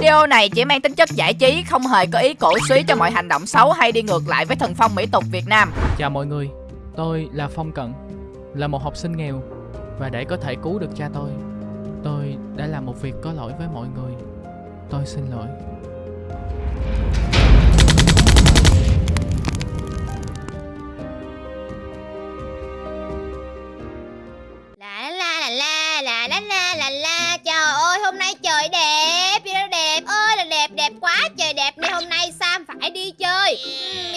Video này chỉ mang tính chất giải trí, không hề có ý cổ suý cho mọi hành động xấu hay đi ngược lại với thần phong mỹ tục Việt Nam. Chào mọi người, tôi là Phong Cận, là một học sinh nghèo và để có thể cứu được cha tôi, tôi đã làm một việc có lỗi với mọi người. Tôi xin lỗi.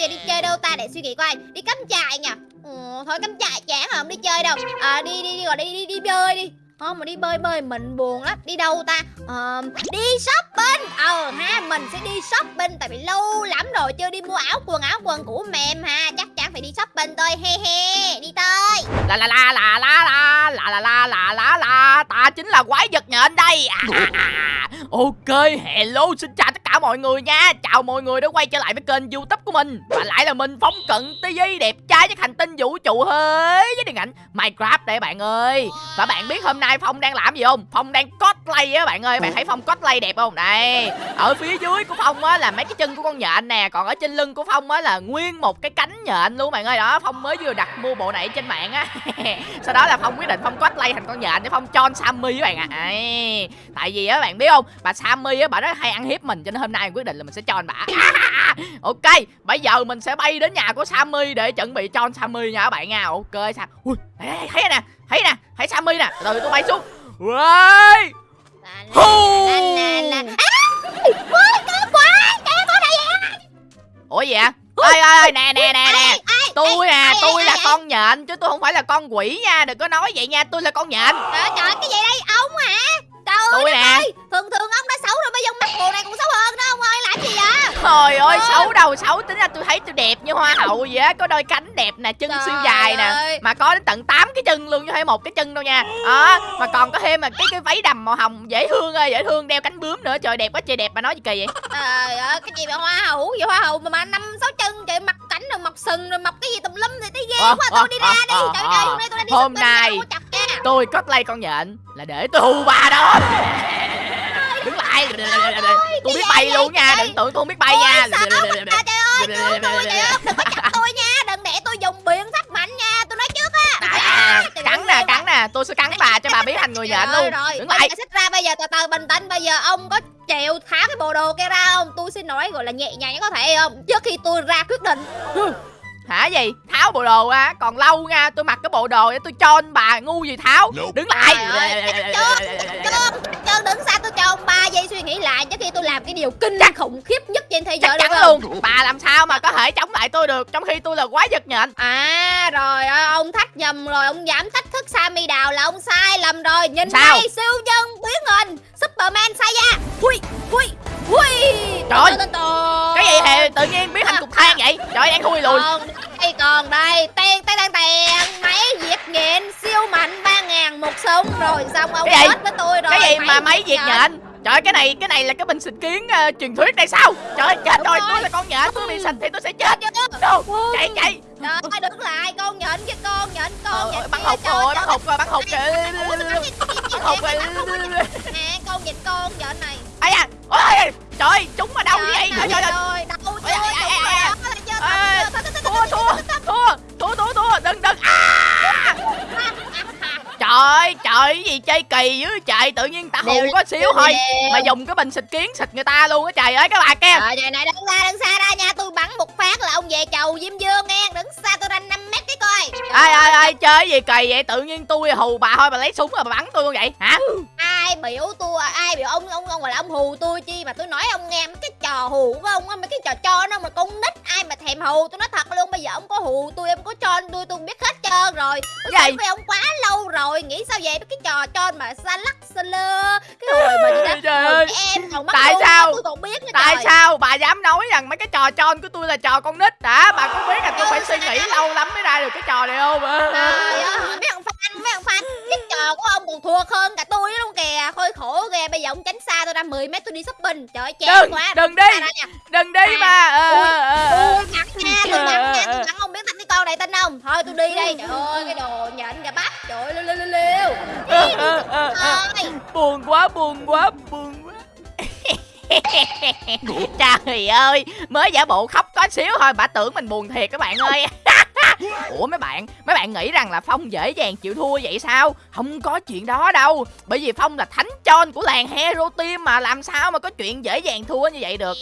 Giờ đi chơi đâu ta? Để suy nghĩ coi. Đi cắm trại nhỉ? Ừ, Thôi cắm trại chán không đi chơi đâu. À, Đi đi đi gọi đi đi đi bơi đi. Không mà đi bơi bơi mình buồn lắm. Đi đâu ta? Ờ, Đi shopping. Ờ ha mình sẽ đi shopping Tại vì lâu lắm rồi chưa đi mua áo quần. Áo quần của mềm ha Chắc chắn phải đi shopping thôi. He he Đi tới. La la la la la la La la la la la la Ta chính là quái vật nhện đây. À, à, à. Ok hello xin chào tất cả mọi người nha. Chào mọi người đã quay trở lại với kênh youtube của mình. Và lại là mình phóng Cận TV Đẹp trai với hành tinh vũ trụ hơi Với điện ảnh Minecraft đây bạn ơi. Và bạn biết hôm nay Phong đang làm gì không? Phong đang cosplay á bạn ơi. Bạn thấy Phong cosplay đẹp không? Đây, ở phía dưới của Phong á là mấy cái chân của con nhện nè, còn ở trên lưng của Phong á là nguyên một cái cánh nhện luôn bạn ơi. Đó, Phong mới vừa đặt mua bộ này trên mạng á. sau đó là phong quyết định phong cosplay thành con nhện để phong chon sammy các bạn ạ à. Tại vì á bạn biết không bà sammy á bà rất hay ăn hiếp mình cho nên hôm nay quyết định là mình sẽ chon bà ok bây giờ mình sẽ bay đến nhà của sammy để chuẩn bị chon sammy nha các bạn nha ok sao ui thấy nè thấy rồi tôi bay xuống. Uầy! Ủa gì ạ? Ơi ơi nè nè nè nè. Tôi à, tôi là con nhện chứ tôi không phải là con quỷ nha. Đừng có nói vậy nha, tôi là con nhện. Trời ơi, cái gì đây, ông hả? Trời ơi, Tôi nè. ơi, thường thường ông đã xấu rồi, bây giờ mắt bộ này cũng xấu hơn đó, ông ơi, làm gì vậy? Trời ơi Ôi. xấu đầu xấu tính ra tôi thấy tôi đẹp như hoa hậu vậy á Có đôi cánh đẹp nè chân Trời siêu dài nè. Mà có đến tận 8 cái chân luôn chứ không phải một cái chân đâu nha Đó mà còn có thêm mà cái cái váy đầm màu hồng dễ thương ơi dễ thương đeo cánh bướm nữa Trời đẹp quá trời đẹp mà nói gì kỳ vậy Trời ơi, cái gì mà hoa hậu, gì hoa hậu mà mà năm sáu chân, trời mặt cảnh rồi mọc sừng rồi mọc cái gì tùm lum thì thấy ghê Ờ, quá, ờ, tôi đi ra ờ, đi, ờ, trời ờ. ơi, hôm nay tôi đi Hôm nay- không có. Tôi cosplay con nhện là để tôi hù bà đó. Đứng lại. Tôi biết bay luôn nha đừng tưởng tôi không biết bay nha. À, trời ơi, cứu tôi, trời ơi, đừng có chặt tôi nha, đừng để tôi dùng biện pháp mạnh nha, tôi nói trước á. Cắn nè cắn nè. Tôi sẽ cắn bà cho bà biết thành người nhện luôn. Đứng lại. xích ra bây giờ từ từ bình tĩnh. Bây giờ ông có chịu tháo cái bộ đồ kia ra không? Tôi xin nói gọi là nhẹ nhàng có thể không? Trước khi tôi ra quyết định Hả gì? Tháo bộ đồ á, còn lâu nha, tôi mặc cái bộ đồ để tôi cho anh bà ngu gì tháo. Đứng lại. Trơn, Trơn đứng xa tôi cho ông 3 giây suy nghĩ lại trước khi tôi làm cái điều kinh khủng khiếp nhất trên thế Chắc giới chắn được không? luôn. Bà làm sao mà có thể chống lại tôi được trong khi tôi là quái vật nhện. À rồi ơi, ông thách nhầm rồi ông dám thách thức Sammy Đào là ông sai lầm rồi nhìn Sao? đây siêu nhân biến hình Superman sai ra hui hui hui Trời. Cái gì hè tự nhiên biến thành cục than vậy? Trời đang thui lùi. còn đây còn đây ten ten ten ten máy diệt nhện siêu mạnh ba ngàn một súng rồi xong ông hết với tôi rồi Cái gì mà máy diệt nhện. Trời cái này cái này là cái bình xịt kiến ờ, truyền thuyết đây sao? Trời ơi, chết rồi, rồi. tôi là con nhện, tôi bị xịt thì tôi sẽ chết. Ui. Chạy chạy. Trời ơi đứng lại con nhện cái con nhện con Ờ, nhện bắn hụt rồi, bắn hụt rồi, bắn hụt kìa. Sao bắn hụt rồi. Nè con nhện con nhện này Ai da. Ôi, trời chúng mà đâu vậy? Trời ơi đâu chưa thua thua thua thua thua thua đừng đừng. À! trời ơi trời cái gì chơi kỳ dữ trời tự nhiên ta hù có xíu thôi. mà dùng cái bình xịt kiến xịt người ta luôn á trời ơi các bà kia. Trời này đứng ra đứng xa ra nha tôi bắn một phát là ông về chầu Diêm Dương nghe đứng xa tôi ra ai ai ai chơi gì kỳ vậy tự nhiên tôi hù bà thôi bà lấy súng rồi bà bắn tôi luôn vậy hả ai biểu tôi ai biểu ông ông ông gọi là ông hù tôi chi mà tôi nói ông nghe mấy cái trò hù của ông á mấy cái trò cho nó mà con nít ai mà thèm hù tôi nói thật luôn bây giờ ông có hù tôi em có cho tôi tôi biết hết trơn rồi tôi gì? với ông quá lâu rồi nghĩ sao vậy cái trò cho mà xa lắc xa lơ cái hồi mà Trời hồi ơi. em còn mắc Tại sao? tôi còn biết nữa tại trời. sao bà dám nói rằng mấy cái trò tròn của tôi là trò con nít hả bà có biết là tôi phải suy nghĩ lâu lắm mới ra được cái trò này không Trời ơi, mấy ông fan, mấy ông fan Cái trò của ông còn thua hơn cả tôi luôn kìa. Khôi khổ kìa, bây giờ ông tránh xa tôi ra 10 mét tôi đi shopping. Trời ơi, chán quá. đừng đi đừng đi mà. Ờ, Ui, ờ, ờ, nha, tôi bắn nha, tôi bắn ông biết thằng cái con này tin không Thôi tôi đi đây, trời ơi, cái đồ nhện gà bắp. Trời ơi, liêu liêu liêu buồn quá buồn quá buồn quá. Trời ơi Mới giả bộ khóc có xíu thôi. Bà tưởng mình buồn thiệt các bạn ơi Ủa mấy bạn Mấy bạn nghĩ rằng là Phong dễ dàng chịu thua vậy sao? Không có chuyện đó đâu. Bởi vì Phong là thánh chon của làng Hero Team mà Làm sao mà có chuyện dễ dàng thua như vậy được?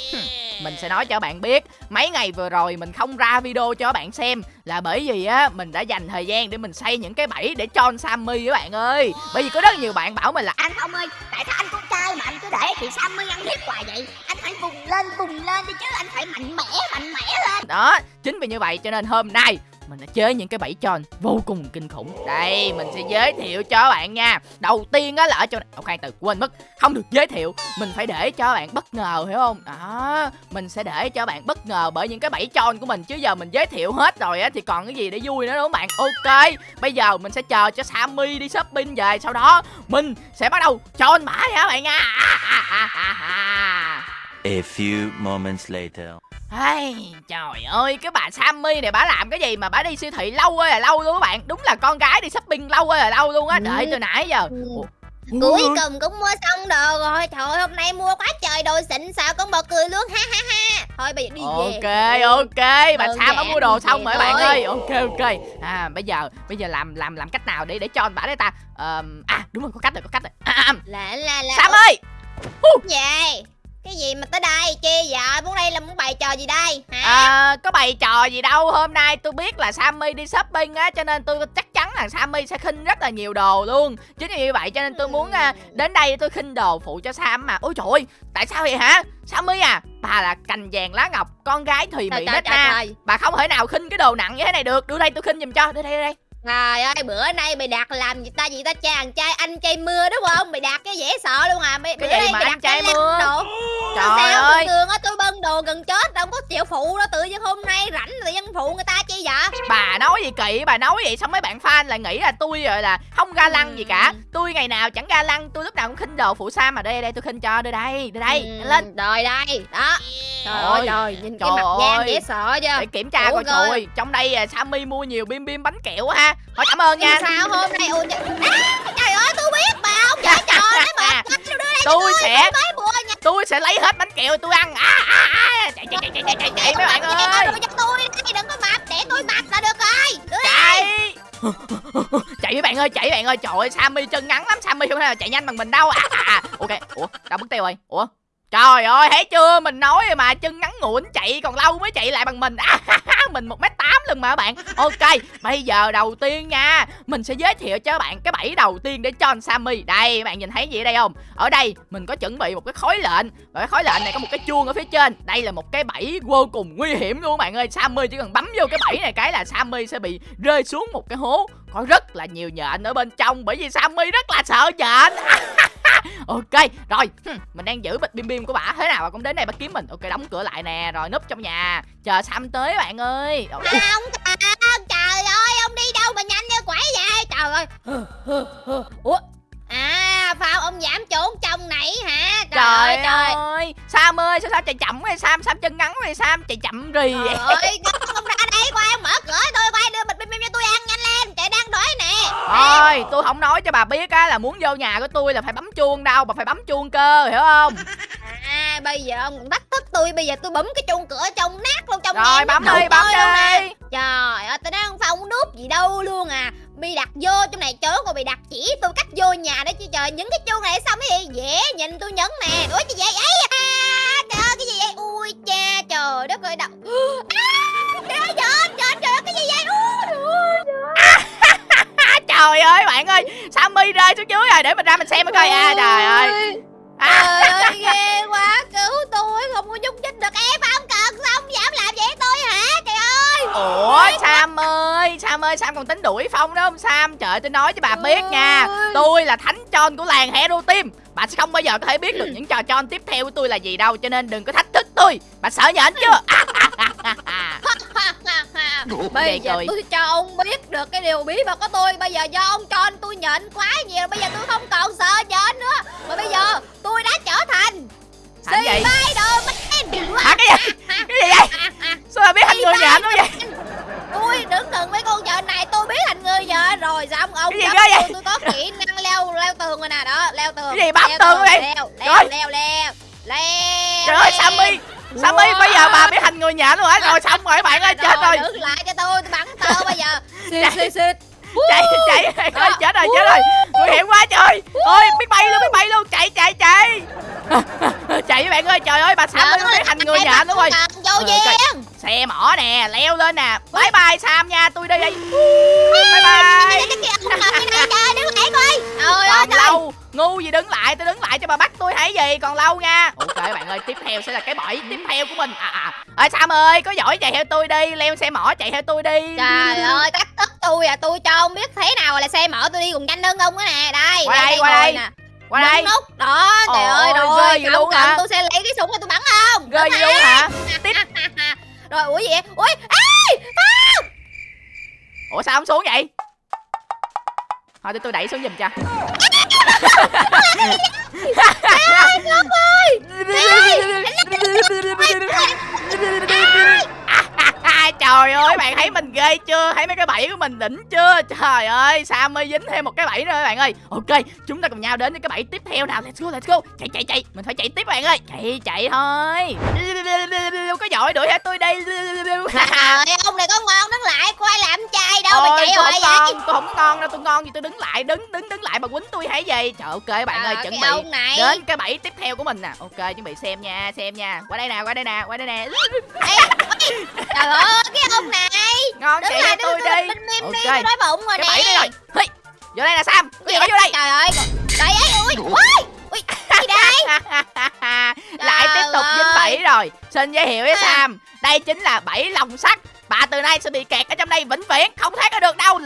Mình sẽ nói cho bạn biết. Mấy ngày vừa rồi mình không ra video cho bạn xem Là bởi vì á Mình đã dành thời gian để mình xây những cái bẫy Để cho Sammy các bạn ơi. Bởi vì có rất nhiều bạn bảo mình là Anh không ơi Tại sao anh con trai mà anh cứ để thì Sammy ăn hiếp hoài vậy? Anh phải vùng lên vùng lên đi chứ Anh phải mạnh mẽ mạnh mẽ lên. Đó Chính vì như vậy cho nên hôm nay mình đã chế những cái bẫy tròn vô cùng kinh khủng. Đây, mình sẽ giới thiệu cho bạn nha. Đầu tiên á là ở chỗ này. Ok, từ, quên mất. Không được giới thiệu. Mình phải để cho bạn bất ngờ, hiểu không? Đó, mình sẽ để cho bạn bất ngờ bởi những cái bẫy tròn của mình, chứ giờ mình giới thiệu hết rồi á thì còn cái gì để vui nữa, đúng không bạn? Ok, bây giờ mình sẽ chờ cho sammy đi shopping về, sau đó mình sẽ bắt đầu cho anh mãi hả bạn nha? A few moments later. Hey, trời ơi, cái bà Sammy này bà làm cái gì mà bà đi siêu thị lâu ơi là lâu luôn các bạn. Đúng là con gái đi shopping lâu ơi là lâu luôn á, đợi từ nãy giờ. Ủa? Cuối cùng cũng mua xong đồ rồi. Trời ơi, hôm nay mua quá trời đồ xịn sao con bò cười luôn ha ha ha. Thôi bây giờ đi về. Ok, ok, bà Đơn Sam đã mua đồ vậy xong rồi các bạn ơi. Ok, ok. À, bây giờ, bây giờ làm làm làm cách nào để để cho bà đấy ta? Ờm, À, đúng rồi, có cách rồi, có cách rồi. À, à, Là là là Sam ơi. Về Cái gì mà tới đây? Chi vậy? Muốn đây là muốn bày trò gì đây? Hả? À, có bày trò gì đâu. Hôm nay tôi biết là Sammy đi shopping á Cho nên tôi chắc chắn là Sammy sẽ khinh rất là nhiều đồ luôn. Chính vì vậy cho nên tôi muốn à, đến đây tôi khinh đồ phụ cho Sam mà. Ôi trời ơi, tại sao vậy hả? Sammy à Bà là cành vàng lá ngọc Con gái thùy mị nết na Bà không thể nào khinh cái đồ nặng như thế này được. Đưa đây tôi khinh giùm cho. Đưa đây đưa đây Trời ơi bữa nay mày đặt làm gì ta? Gì ta? Chàng trai anh trai mưa đúng không? Mày đặt cái dễ sợ luôn à. Mày Cái bữa gì nay mà mày đặt trai mưa? đồ Trời sao ơi. thường á? Tôi bưng đồ gần chết đâu có chịu phụ đâu. Tự nhiên hôm nay rảnh tự nhiên phụ người ta chi vậy? Bà nói gì kỳ Bà nói vậy xong mấy bạn fan lại nghĩ là tôi rồi là Không ga lăng gì cả. Tôi ngày nào chẳng ga lăng Tôi lúc nào cũng khinh đồ phụ Sam mà. Đây đây tôi khinh cho. Đưa đây Đưa đây Ừ, Lên. Rồi đây đó. Trời ơi. trời nhìn trời cái mặt gian dễ sợ chưa? Để kiểm tra Ủa coi trời Trong đây à, Sammy mua nhiều bim bim bánh kẹo quá ha Thôi cảm ơn nha. Sao hôm nay ôi trời, à, trời ơi tôi biết mà ông dở trò đấy mà Tôi sẽ nha Tôi sẽ lấy hết bánh kẹo tôi ăn. À, à, à. Chạy chạy chạy chạy chạy chạy, chạy mấy bạn ơi. tôi đừng có mập để tôi mập là được rồi. Đưa đây Chạy. Chạy mấy bạn ơi chạy mấy bạn ơi. Trời ơi Sammy chân ngắn lắm Sammy không thể nào chạy nhanh bằng mình đâu. À, à, à. Ok Ủa đâu mất tiêu rồi. Ủa Trời ơi thấy chưa? Mình nói rồi mà chân ngắn ngủn chạy còn lâu mới chạy lại bằng mình. À, Mình 1m8 lần mà các bạn. Ok Bây giờ đầu tiên nha. Mình sẽ giới thiệu cho các bạn cái bẫy đầu tiên để cho anh Sammy. Đây các bạn nhìn thấy gì ở đây không? Ở đây mình có chuẩn bị một cái khối lệnh. Và cái khối lệnh này có một cái chuông ở phía trên. Đây là một cái bẫy vô cùng nguy hiểm luôn các bạn ơi. Sammy chỉ cần bấm vô cái bẫy này cái là Sammy sẽ bị rơi xuống một cái hố. Có rất là nhiều nhện ở bên trong Bởi vì Sammy rất là sợ nhện. ok rồi. Hừm, mình đang giữ bịch bim bim của bà. Thế nào bà cũng đến đây bà kiếm mình. Ok đóng cửa lại nè rồi núp trong nhà. Chờ sam tới bạn ơi. Rồi, ui, Ông thần trời ơi ông đi đâu mà nhanh như quẩy vậy? Trời ơi. Ủa? À phao ông giảm trốn trong này hả? Trời, ơi trời ơi. sam ơi sao sao chạy chậm vậy? Sam sam chân ngắn vậy? Sam chạy chậm rì vậy? Trời ơi, ông ra đây qua ông mở cửa tôi qua đưa bịch bim bim cho tôi ăn nhanh lên chạy đang đói nè thôi tôi không nói cho bà biết á là muốn vô nhà của tôi là phải bấm chuông đâu bà phải bấm chuông cơ hiểu không à bây giờ ông còn thách thức tôi bây giờ tôi bấm cái chuông cửa trong nát luôn trong rồi bấm đi bấm luôn nè. đi Trời ơi, tôi nói không phong núp gì đâu luôn à Bị đặt vô trong này chớ còn bị đặt chỉ tôi cách vô nhà đó chứ trời Những cái chuông này sao mấy dễ nhìn tôi nhấn nè Ủa gì vậy? ấy à, Trời ơi, cái gì vậy? Ui cha, trời đất ơi, đâu trời ơi bạn ơi sammy rơi xuống dưới rồi để mình ra mình xem coi. À trời ơi. à, Trời ơi, ghê quá, cứu tôi, không có nhúc nhích được. Em không cần, sao ông dám làm vậy tôi hả? Trời ơi? Ủa Sam ơi Sam ơi Sam còn tính đuổi Phong đó không Sam? Trời ơi, tôi nói cho bà biết nha Ôi. Tôi là thánh tròn của làng Hero Team. Bà sẽ không bao giờ có thể biết được những trò tròn tiếp theo của tôi là gì đâu Cho nên đừng có thách thức tôi. Bà sợ nhện chưa Bây Vậy giờ tôi cho ông biết được cái điều bí mật của tôi. Bây giờ do ông cho anh tôi nhện quá nhiều. Bây giờ tôi không còn sợ nhện nữa. Mà bây giờ tôi đã trở thành Spider-Man Hả cái gì? Cái gì vậy? Sao bà biết thành người nhện quá vậy? Tôi đứng gần với con nhện này tôi biết thành người nhện rồi Xong ông Cái gì bấm ghê vậy? tôi, tôi có kỹ năng leo leo tường rồi nè. Đó Leo tường Cái gì bấm tường vậy? Leo leo leo leo Trời ơi. Sammy Sammy Wow. bây giờ bà bị thành người nhện luôn hả? Rồi xong rồi bạn ơi chết rồi. đứng lại cho tôi tôi bắn tơ bây giờ. Xịt xịt xịt Chạy chạy bạn ơi Đó. chết rồi chết rồi. Nguy hiểm quá trời. Ôi biết bay luôn biết bay luôn. Chạy chạy chạy. Chạy bạn ơi trời ơi bà Sammy bị thành người nhện luôn rồi vô duyên Xe mỏ nè leo lên nè. Bye bye Sam nha tôi đi. Đây Bye bye. Đứng lại coi trời. ơi lâu ngu gì đứng lại tôi đứng lại cho bà bắt tôi thấy gì? Còn lâu nha. Ok bạn ơi tiếp theo sẽ là cái bẫy tiếp theo của mình. À à. Ơi sam ơi có giỏi chạy theo tôi đi leo xe mỏ chạy theo tôi đi. Trời ơi, tắt tức tôi à, tôi cho ông biết thế nào là xe mở tôi đi cùng nhanh hơn ông á nè. Đây, Qua đây, đây, qua đây. nè. qua đây nút. Đó, trời ơi, ghê rồi, vậy luôn hả? tôi sẽ lấy cái súng để tôi bắn không. ghê gì luôn hả tiếp rồi, ủa gì vậy? Ui, ê, ủa sao không xuống vậy thôi để tôi đẩy xuống giùm cho trời ơi bạn thấy mình ghê chưa? Thấy mấy cái bẫy của mình đỉnh chưa? Trời ơi sao mới dính thêm một cái bẫy nữa bạn ơi. Ok chúng ta cùng nhau đến với cái bẫy tiếp theo nào. Let's go let's go. Chạy chạy chạy. Mình phải chạy tiếp bạn ơi. Chạy chạy thôi. Có giỏi đuổi theo tôi đây. Trời ơi, ông này có ngon đứng lại, coi làm trai đâu mà chạy hoài vậy? tôi không có ngon đâu tôi ngon gì tôi đứng lại đứng đứng đứng lại mà quýnh tôi hay gì? Trời ok bạn ơi chuẩn bị đến cái bẫy tiếp theo của mình nè. Ok chuẩn bị xem nha xem nha. Qua đây nè qua đây nè qua đây nè. Trời ơi, cái ông này. Ngon Đứng chạy lại, theo tôi đi. Bên mim đi, Ok. tôi đói bụng rồi cái nè. đây rồi. Hi, vô đây nè sam. Có gì vô đây. Trời ơi, trời ơi, ui, ui, ui, gì đây? lại tiếp tục dính bẫy rồi. Xin giới thiệu với À. sam. Đây chính là bẫy lồng sắt bà từ nay sẽ bị kẹt ở trong đây vĩnh viễn không thoát ra được đâu.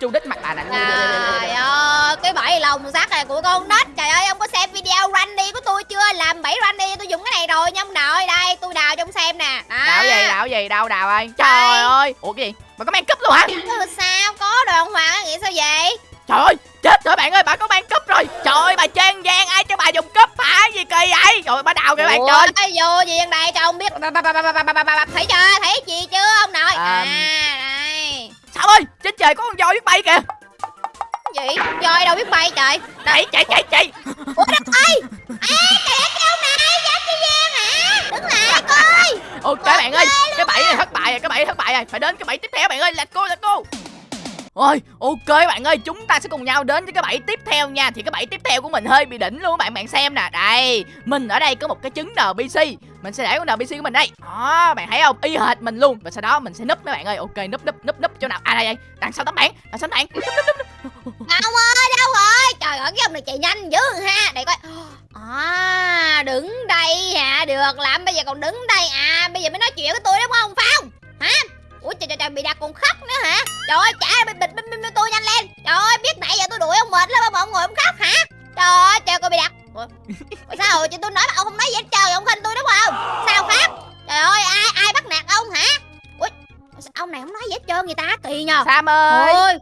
Chu đít mặt bà nè. Trời ơi, cái bẫy lồng sắt này của con nít. Trời ơi, ông có xem video run đi của tôi chưa? Làm bẫy run đi, tôi dùng cái này rồi nha ông nội Đây, tôi đào cho ông xem nè. Đó. đào gì đào gì đâu đào ơi. Đây. trời ơi. Ủa cái gì? Bà có mang cúp luôn hả? Ừ, sao, có đoàn hoàng nghĩ sao vậy? Trời ơi chết rồi bạn ơi bà có mang cúp rồi. Trời ơi bà trang gian ai cho bà dùng cúp? Hả gì kỳ vậy? Rồi bà đào kìa bạn trời. ơi vô gì vậy này cho ông biết. Thấy chưa? Thấy gì chưa ông nội? À này Sao ơi trên trời có con voi biết bay kìa. Gì? Voi đâu biết bay trời. Chạy chạy chạy chạy. Ủa đất ơi. À, kìa cái ông này đứng lại coi. ok bạn ơi cái bẫy này thất bại rồi cái bẫy thất bại rồi. Phải đến cái bẫy tiếp theo bạn ơi. Let's go let's go. Ôi, ok bạn ơi, chúng ta sẽ cùng nhau đến với cái bẫy tiếp theo nha. Thì cái bẫy tiếp theo của mình hơi bị đỉnh luôn bạn bạn xem nè. Đây, mình ở đây có một cái trứng NPC Mình sẽ để con NPC của mình đây. Đó, bạn thấy không, y hệt mình luôn. Và sau đó mình sẽ núp mấy bạn ơi, ok, núp núp núp núp chỗ nào? À đây đây, đằng sau tấm bảng, đằng sau tấm bảng. Đâu ơi, đâu rồi? Trời ơi, cái ông này chạy nhanh dữ ha. Để coi. À, đứng đây hả? Được lắm, bây giờ còn đứng đây. À, bây giờ mới nói chuyện với tôi đúng không, Phong Hả? Ủa trời trời trời bị đặt còn khóc nữa hả? Trời ơi trả bịch bịch bịch bịch tôi nhanh lên. Trời ơi biết nãy giờ tôi đuổi ông mệt lắm mà ông ngồi ông khóc hả? Trời ơi trời coi bị đặt Ủa, Ủa sao? Rồi chị tôi nói mà ông không nói gì hết trơn ông khinh tôi đúng không? Sao khóc? Trời ơi ai ai bắt nạt ông hả? Ủa ông này không nói gì hết trơn người ta kỳ nhờ. Sam ơi, Ôi.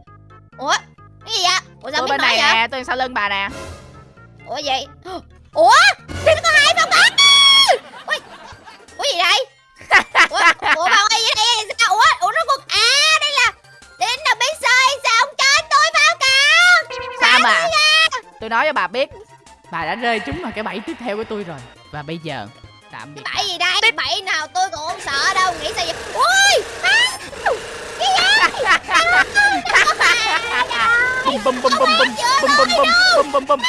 Ủa cái gì vậy? Ủa sao tôi bên này vậy? nè, tôi sau lưng bà nè. Ủa gì? Ủa nó có hai phong bắn Ủa Ủa gì đây Ủa Ủa bao ơi đây cả Sam à, tôi nói cho bà biết Bà đã rơi trúng vào cái bẫy tiếp theo của tôi rồi Và bây giờ, tạm biệt Bẫy gì đây Bẫy nào tôi cũng không sợ đâu Nghĩ sao vậy Ui à, Cái gì bum bum bum bum bum bum bum bum bum bum bum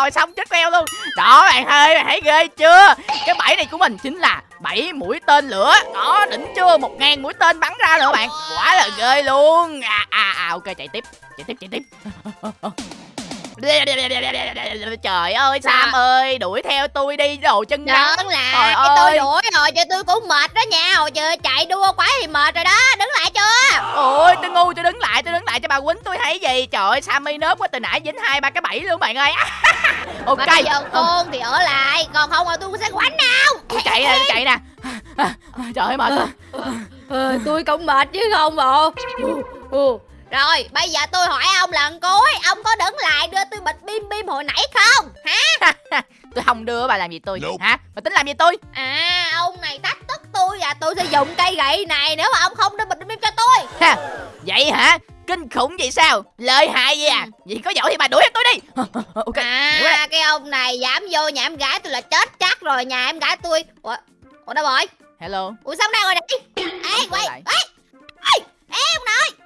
rồi, xong, chết queo luôn. Đó, bạn ơi, bạn thấy ghê chưa? Cái bẫy này của mình chính là bảy mũi tên lửa. Đó, đỉnh chưa? Một ngàn mũi tên bắn ra nữa, bạn. Quá là ghê luôn. À à à ok, chạy tiếp chạy tiếp chạy tiếp. trời ơi sam ơi đuổi theo tôi đi đồ chân ngắn. là Trời cái tôi ơi. đuổi rồi chứ tôi cũng mệt đó nha. Hồi giờ chạy đua quá thì mệt rồi đó Đứng lại chưa? Ôi tôi ngu tôi đứng lại tôi đứng lại cho bà quýnh tôi thấy gì. Trời ơi sammy nớp quá từ nãy dính hai ba cái bẫy luôn bạn ơi. Ok. Mà bây giờ Ừ. con thì ở lại Còn không là tôi sẽ quánh đâu tôi chạy nè tôi chạy nè. Trời ơi mệt. Quá. Ờ, tôi cũng mệt chứ không bộ Rồi bây giờ tôi hỏi ông lần cuối Ông có đứng lại đưa tôi bịch bim bim hồi nãy không? Hả? Tôi không đưa bà làm gì tôi? Nope. hả? Bà tính làm gì tôi? À ông này thách thức tôi Và tôi sẽ dùng cây gậy này Nếu mà ông không đưa bịch bim bim cho tôi. Ha vậy hả? Kinh khủng vậy sao? Lợi hại gì à? Vậy có giỏi thì bà đuổi hết tôi đi. Ok. À cái ông này dám vô nhà em gái tôi là chết chắc rồi nhà em gái tôi. Ủa, Ủa đâu rồi? Hello. Ủa xong đâu rồi này Ê quay. Ê Ê Ê ông nội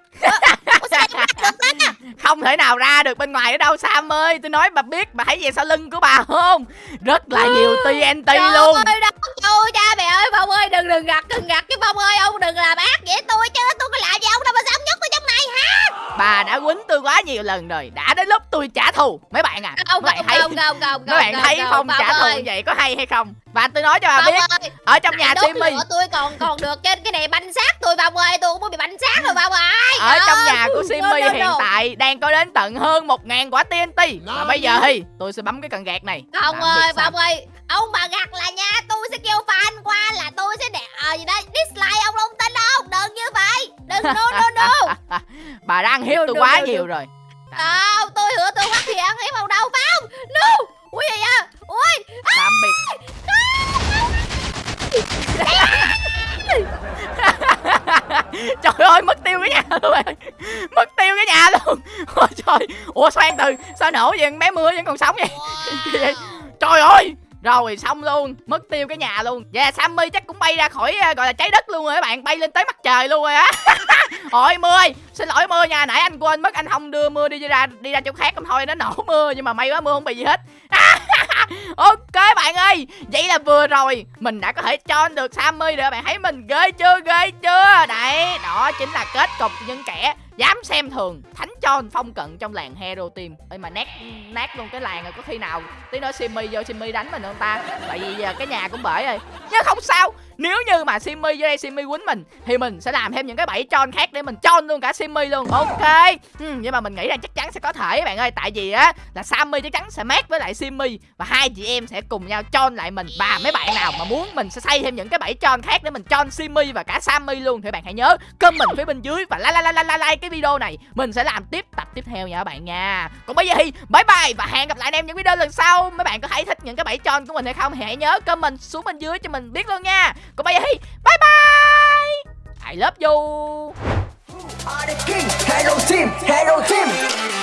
Không thể nào ra được bên ngoài ở đâu Sam ơi. Tôi nói bà biết bà thấy về sau lưng của bà không? Rất là nhiều TNT Trời luôn ơi đâu Trời cha mẹ ơi Phong ơi đừng đừng gặt đừng gặt cái Phong ơi Ông đừng làm ác vậy tôi chứ. Tôi có làm gì ông đâu mà sao ông nhốt tôi trong này hả bà đã quýnh tôi quá nhiều lần rồi đã đến lúc tôi trả thù. Mấy bạn à Không mấy bạn không thấy không không không mấy bạn thấy không trả thù như vậy có hay hay không? Và tôi nói cho bà biết ơi ở trong nhà Timmy tôi còn còn được trên cái này banh xác tôi Phong ơi tôi cũng muốn bị banh xác rồi Phong ơi. Ở trong nhà của. Simmy No, no, hiện tại đang có đến tận hơn một ngàn quả TNT và bây giờ thì tôi sẽ bấm cái cần gạt này. Không ơi. Phong ơi. Ông bà gặt là nha Tôi sẽ kêu fan qua là tôi sẽ để ờ gì đây Dislike ông không tin đâu Đừng như vậy. Đừng no no no. Bà đang hiếp No, tôi no, quá no, nhiều no. rồi Không tôi hứa tôi phát hiện hiếp ông đâu Phong No. Ui gì vậy Ui. Tạm biệt trời ơi mất tiêu cái nhà luôn rồi mất tiêu cái nhà luôn. Ôi trời. Ủa xoan từ sao nổ vậy? Bé mưa vẫn còn sống vậy? trời ơi rồi xong luôn. Mất tiêu cái nhà luôn. Và yeah, sammy chắc cũng bay ra khỏi ờ, gọi là trái đất luôn rồi các bạn. Bay lên tới mặt trời luôn rồi á. Ôi mưa ơi. Xin lỗi mưa nha. Nãy anh quên mất anh không đưa mưa đi ra đi ra chỗ khác không? Thôi nó nổ mưa nhưng mà may quá mưa không bị gì hết. Ok bạn ơi. Vậy là vừa rồi mình đã có thể cho anh được sammy rồi bạn. Thấy mình ghê chưa? Ghê chưa? Đấy đó chính là kết cục những kẻ dám xem thường thánh cho phong cận trong làng hero team. Ơi mà nát nát luôn cái làng rồi có khi nào tí nữa simi vô simi đánh mình không ta? Tại vì giờ cái nhà cũng bể rồi. Nhưng không sao nếu như mà simmy vô đây simmy quýnh mình thì mình sẽ làm thêm những cái bẫy tròn khác để mình tròn luôn cả simmy luôn. Ok. Ừ, nhưng mà mình nghĩ là chắc chắn sẽ có thể các bạn ơi. Tại vì á là sammy chắc chắn sẽ mát với lại simmy và hai chị em sẽ cùng nhau tròn lại mình. Và mấy bạn nào mà muốn mình sẽ xây thêm những cái bẫy tròn khác để mình tròn simmy và cả sammy luôn thì bạn hãy nhớ comment phía bên dưới và like like like like like cái video này. Mình sẽ làm tiếp tập tiếp theo nha các bạn nha. Còn bây giờ thì bye bye và hẹn gặp lại anh em những video lần sau. Mấy bạn có thấy thích những cái bẫy tròn của mình hay không thì hãy nhớ comment xuống bên dưới cho mình biết luôn nha còn bây giờ thì bye bye I love you. Hello team, hello team.